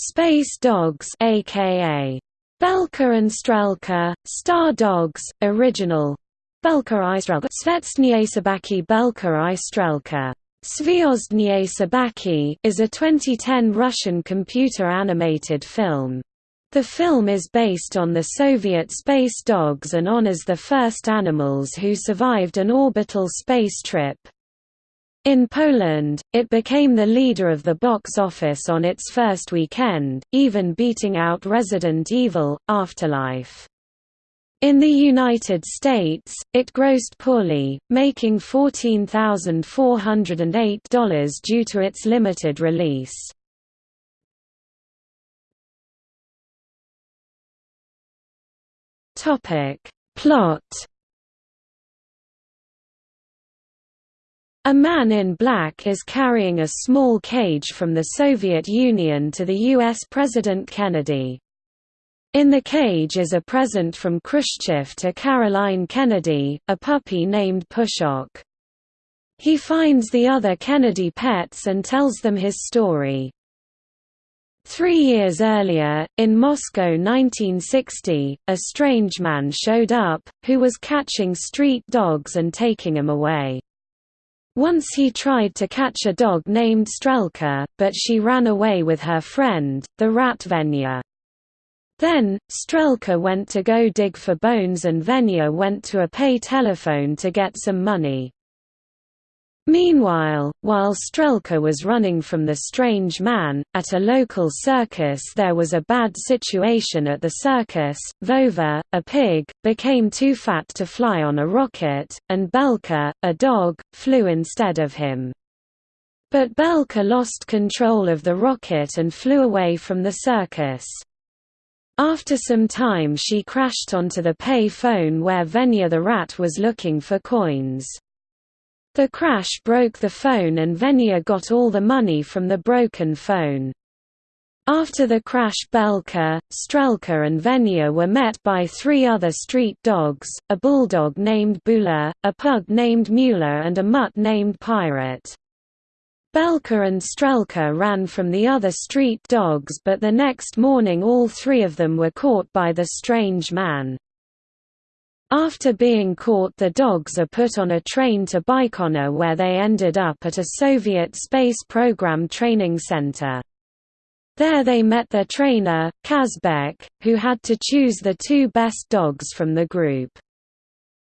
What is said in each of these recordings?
Space Dogs aka Belka and Strelka, Star Dogs, Original Belka i Strelka Svetsnie Sabaki Belka i Strelka Zvyozdnie Sabaki is a 2010 Russian computer-animated film. The film is based on the Soviet space dogs and honors the first animals who survived an orbital space trip. In Poland, it became the leader of the box office on its first weekend, even beating out Resident Evil, Afterlife. In the United States, it grossed poorly, making $14,408 due to its limited release. Plot A man in black is carrying a small cage from the Soviet Union to the U.S. President Kennedy. In the cage is a present from Khrushchev to Caroline Kennedy, a puppy named Pushok. He finds the other Kennedy pets and tells them his story. Three years earlier, in Moscow 1960, a strange man showed up, who was catching street dogs and taking them away. Once he tried to catch a dog named Strelka, but she ran away with her friend, the rat Venya. Then, Strelka went to go dig for bones and Venya went to a pay telephone to get some money. Meanwhile, while Strelka was running from the strange man, at a local circus there was a bad situation at the circus. Vova, a pig, became too fat to fly on a rocket, and Belka, a dog, flew instead of him. But Belka lost control of the rocket and flew away from the circus. After some time she crashed onto the pay phone where Venya the rat was looking for coins. The crash broke the phone and Venya got all the money from the broken phone. After the crash Belka, Strelka and Venya were met by three other street dogs, a bulldog named Bula, a pug named Mula and a mutt named Pirate. Belka and Strelka ran from the other street dogs but the next morning all three of them were caught by the strange man. After being caught the dogs are put on a train to Baikonur where they ended up at a Soviet space program training center. There they met their trainer, Kazbek, who had to choose the two best dogs from the group.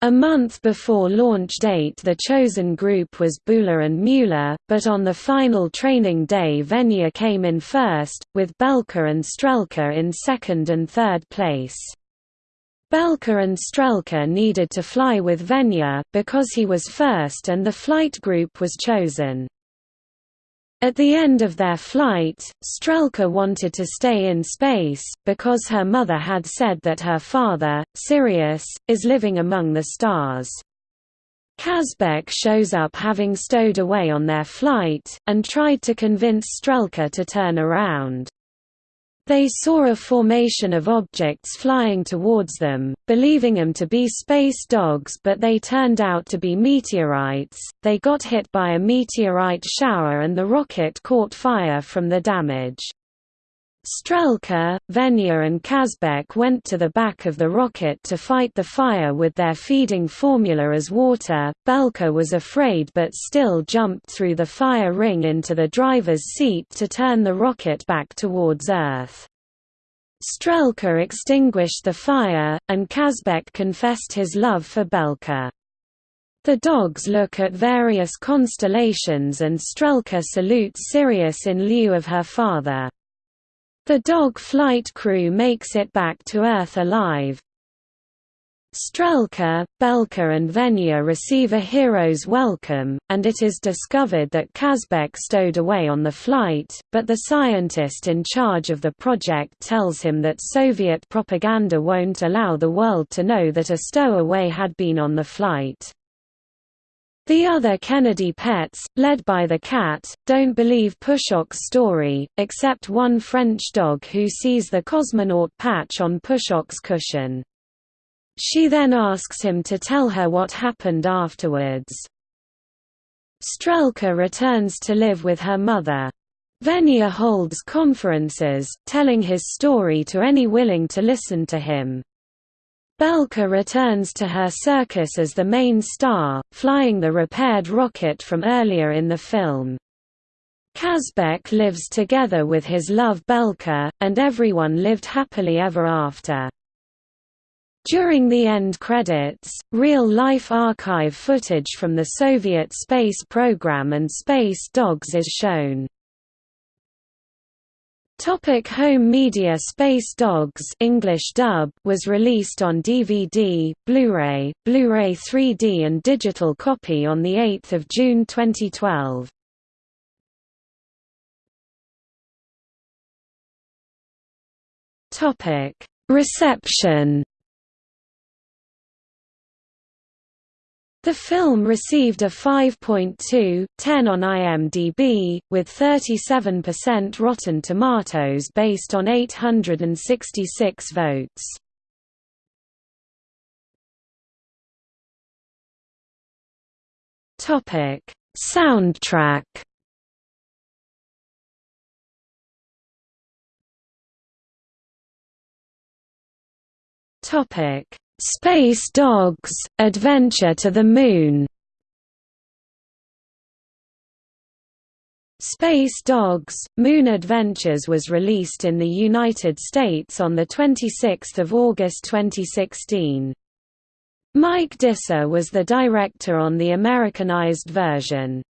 A month before launch date the chosen group was Bula and Mula, but on the final training day Venya came in first, with Belka and Strelka in second and third place. Belka and Strelka needed to fly with Venya, because he was first and the flight group was chosen. At the end of their flight, Strelka wanted to stay in space, because her mother had said that her father, Sirius, is living among the stars. Kazbek shows up having stowed away on their flight, and tried to convince Strelka to turn around. They saw a formation of objects flying towards them, believing them to be space dogs but they turned out to be meteorites. They got hit by a meteorite shower and the rocket caught fire from the damage. Strelka, Venya and Kazbek went to the back of the rocket to fight the fire with their feeding formula as water. Belka was afraid but still jumped through the fire ring into the driver's seat to turn the rocket back towards Earth. Strelka extinguished the fire, and Kazbek confessed his love for Belka. The dogs look at various constellations and Strelka salutes Sirius in lieu of her father. The dog flight crew makes it back to Earth alive. Strelka, Belka and Venya receive a hero's welcome, and it is discovered that Kazbek stowed away on the flight, but the scientist in charge of the project tells him that Soviet propaganda won't allow the world to know that a stowaway had been on the flight. The other Kennedy pets, led by the cat, don't believe Pushok's story, except one French dog who sees the cosmonaut patch on Pushok's cushion. She then asks him to tell her what happened afterwards. Strelka returns to live with her mother. Venya holds conferences, telling his story to any willing to listen to him. Belka returns to her circus as the main star, flying the repaired rocket from earlier in the film. Kazbek lives together with his love Belka, and everyone lived happily ever after. During the end credits, real-life archive footage from the Soviet space program and Space Dogs is shown. Topic home media Space Dogs English dub was released on DVD, Blu-ray, Blu-ray 3D and digital copy on 8 June 2012. Reception The film received a 5.2, 10 on IMDb, with 37% Rotten Tomatoes based on 866 votes. Soundtrack Topic Space Dogs: Adventure to the Moon. Space Dogs: Moon Adventures was released in the United States on the 26th of August 2016. Mike Disa was the director on the Americanized version.